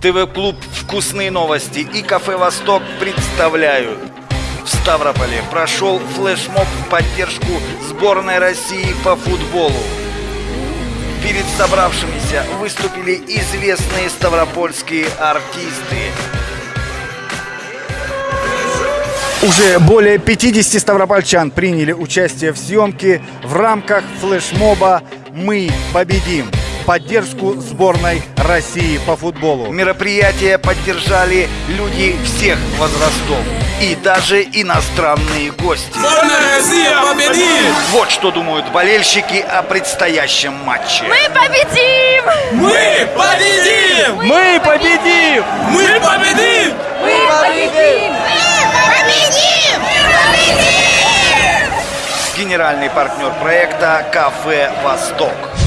ТВ-клуб «Вкусные новости» и кафе «Восток» представляют. В Ставрополе прошел флешмоб в поддержку сборной России по футболу. Перед собравшимися выступили известные ставропольские артисты. Уже более 50 ставропольчан приняли участие в съемке в рамках флешмоба «Мы победим» поддержку сборной России по футболу. Мероприятие поддержали люди всех возрастов и даже иностранные гости. Сборная Россия победит! Вот что думают болельщики о предстоящем матче. Мы победим! Мы победим! Мы победим! Мы победим! Мы победим! Победим! Победим! Генеральный партнер проекта «Кафе Восток».